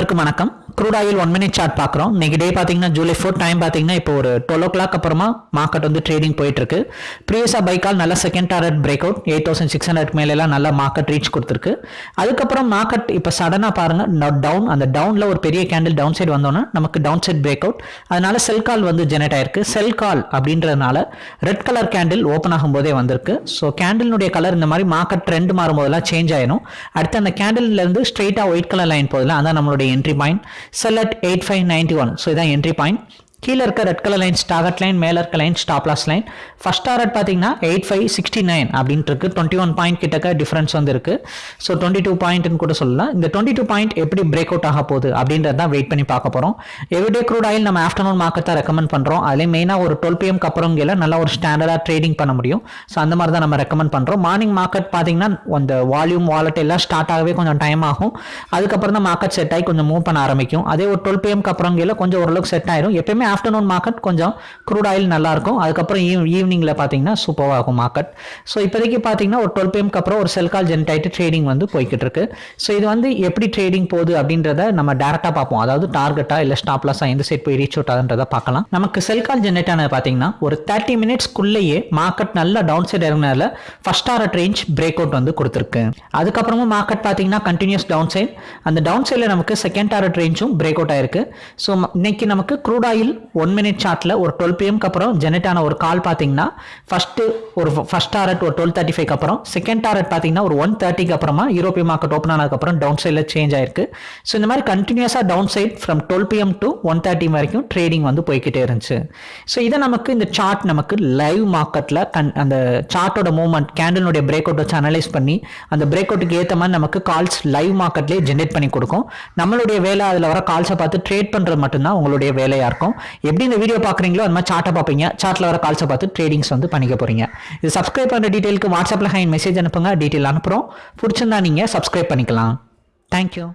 அனைவருக்கும் வணக்கம். Crude oil one minute chart பார்க்குறோம். இன்னைக்கு டே பார்த்தீங்கன்னா ஜூலை ஃபோர் டைம் பார்த்தீங்கன்னா இப்போ ஒரு டுவெல் ஓ கிளாக் அப்புறமா மார்க்கெட் வந்து ட்ரேடிங் போயிட்டு இருக்கு ப்ரீவியஸாக பைக்கால் நல்ல second target break out eight thousand six hundred மேலாம் நல்ல மார்க்கெட் ரீச் கொடுத்துருக்கு. அதுக்கப்புறம் மார்க்கெட் இப்போ சடனாக பாருங்கள் டவுன் அந்த டவுனில் ஒரு பெரிய கேண்டில் டவுன் சைடு வந்தோன்னா நமக்கு டவுன் சைட் பிரேக் அவுட் அதனால செல் கால் வந்து ஜெனரேட் ஆயிருக்கு. செல் கால் அப்படின்றதுனால ரெட் கலர் கேண்டில் ஓப்பன் ஆகும்போதே வந்திருக்கு. ஸோ கேண்டிலுடைய கலர் இந்த மாதிரி மார்க்கெட் ட்ரெண்ட் மாறும்போதெல்லாம் சேஞ்ச் ஆயிடும் அடுத்து அந்த கேண்டில் இருந்து ஸ்ட்ரெயிட்டாக ஒயிட் கலர் லைன் போதில் அதான் நம்மளுடைய entry point sell at eight five ninety one so இதான் என்ட்ரி பாயிண்ட் கீழே இருக்க ரெட் கலர் லைன் ஸ்டாகட் லைன் மேலே இருக்க line stop loss line first target பார்த்தீங்கன்னா எயிட் ஃபைவ் சிக்ஸ்டி நைன் அப்படின்ட்டு இருக்கு டுவெண்ட்டி ஒன் பாயிண்ட் கிட்டக்க டிஃபரன்ஸ் வந்து இருக்கு ஸோ டுவெண்ட்டி டூ பாயிண்ட்னு கூட சொல்லலாம். இந்த டுவெண்ட்டி டூ பாயிண்ட் எப்படி பிரேக் அவுட் ஆக போகுது அப்படின்றது தான் வெயிட் பண்ணி பார்க்க போகிறோம் எவ்ரிடே க்ரூட் ஆயில் நம்ம ஆஃப்டர்நூன் மார்க்கெட் தான் ரெக்கமெண்ட் பண்ணுறோம் அதுலேயும் மெயினாக ஒரு டுவெல் பிஎம்க்கு அப்புறம் கீழே நல்லா ஒரு ஸ்டாண்டர்டாக ட்ரேடிங் பண்ண முடியும். ஸோ அந்த மாதிரி தான் நம்ம ரெக்கமெண்ட் பண்ணுறோம் மார்னிங் மார்க்கெட் பார்த்தீங்கன்னா அந்த வால்யூம் வாலெட் எல்லாம் ஸ்டார்ட் ஆகவே கொஞ்சம் டைம் ஆகும். அதுக்கப்புறம் தான் மார்க்கெட் செட் ஆகி கொஞ்சம் மூவ் பண்ண ஆரம்பிக்கும். அதே ஒரு டுவெல் பிஎம்க்கு அப்புறம் கீழே கொஞ்சம் ஓரளவுக்கு செட் ஆயிரும். எப்பயுமே ஆஃப்டர்நூன் மார்க்கெட் கொஞ்சம் க்ரூட் ஆயில் நல்லாயிருக்கும். அதுக்கப்புறம் ஈவ் ஈவினிங்கில் பார்த்தீங்கன்னா சூப்பராக இருக்கும் மார்க்கெட் ஸோ இப்போதைக்கு பார்த்தீங்கன்னா ஒரு டுவெல் பிஎம்க்கு அப்புறம் ஒரு செல்கால் ஜென்ட் ஆகிட்டு ட்ரேடிங் வந்து போய்கிட்டு இருக்கு ஸோ இது வந்து எப்படி ட்ரேடிங் போகுது அப்படின்றத நம்ம டேரெக்டாக பார்ப்போம். அதாவது டார்கெட்டாக இல்லை ஸ்டாப்லாஸாக எந்த சைட் போய் ரீச் அவுட் ஆகுன்றதை பார்க்கலாம். நமக்கு செல்கால் ஜென்ரேட் ஆனது பார்த்தீங்கன்னா ஒரு தேர்ட்டி மினிட்ஸ்க்குள்ளேயே மார்க்கெட் நல்லா down side இறங்கினால first target range break out வந்து கொடுத்துருக்கு. அதுக்கப்புறமும் மார்க்கெட் பார்த்தீங்கன்னா கண்டினியூஸ் டவுன் சைட் அந்த டவுன் சைடில் நமக்கு செகண்ட் டாரட் ரேஞ்சும் பிரேக் அவுட் ஆயிருக்கு. ஸோ இன்னைக்கு நமக்கு க்ரூட் ஆயில் ஒன் மினிட் சார்ட்டில் ஒரு டுவெல் பிஎம்க்கு அப்புறம் ஜெனரேட் ஆன ஒரு கால் பார்த்தீங்கன்னா ஃபஸ்ட்டு ஒரு ஃபஸ்ட் டாரட் ஒரு டுவெல் தேர்ட்டி ஃபைவ் அப்புறம் செகண்ட் டாரட் பார்த்தீங்கன்னா ஒரு ஒன் தேர்ட்டிக்கு அப்புறமா யூரோப்பிய மார்க்கெட் ஓப்பன் ஆனதுக்கப்புறம் டவுன் சைடில் சேஞ்ச் ஆயிருக்கு. ஸோ இந்த மாதிரி கண்டினியூஸாக downside from twelve PM to one thirty வரைக்கும் ட்ரேடிங் வந்து போய்கிட்டே இருந்துச்சு. ஸோ இதை நமக்கு இந்த சார்ட் நமக்கு லைவ் மார்க்கெட்டில் கன் அந்த சார்ட்டோட மூவ்மெண்ட் கேண்டலினுடைய பிரேக் அவுட் வச்சு அனலைஸ் பண்ணி அந்த பிரேக் அவுட்டுக்கு ஏற்ற மாதிரி நமக்கு கால்ஸ் லைவ் மார்க்கெட்லேயே ஜென்ரேட் பண்ணி கொடுக்கும். நம்மளுடைய வேலை அதில் வர கால்ஸை பார்த்து ட்ரேட் பண்ணுறது மட்டும்தான் உங்களுடைய வேலையாக இருக்கும். எப்படி இந்த வீடியோ பார்க்குறீங்களோ அந்த மாதிரி சார்ட்டை பார்ப்பீங்க. சார்ட்டில் வர கால்ஸை பார்த்து ட்ரேடிங்ஸ் வந்து பண்ணிக்க போகிறீங்க இது சப்ஸ்கிரைப் பண்ணுற டீட்டெயிலுக்கு வாட்ஸ்அப்பில் ஹைன் மெசேஜ் அனுப்புங்க. டீட்டெயில் அனுப்புகிறோம் பிடிச்சிருந்தா நீங்கள் சப்ஸ்கிரைப் பண்ணிக்கலாம். தேங்க்யூ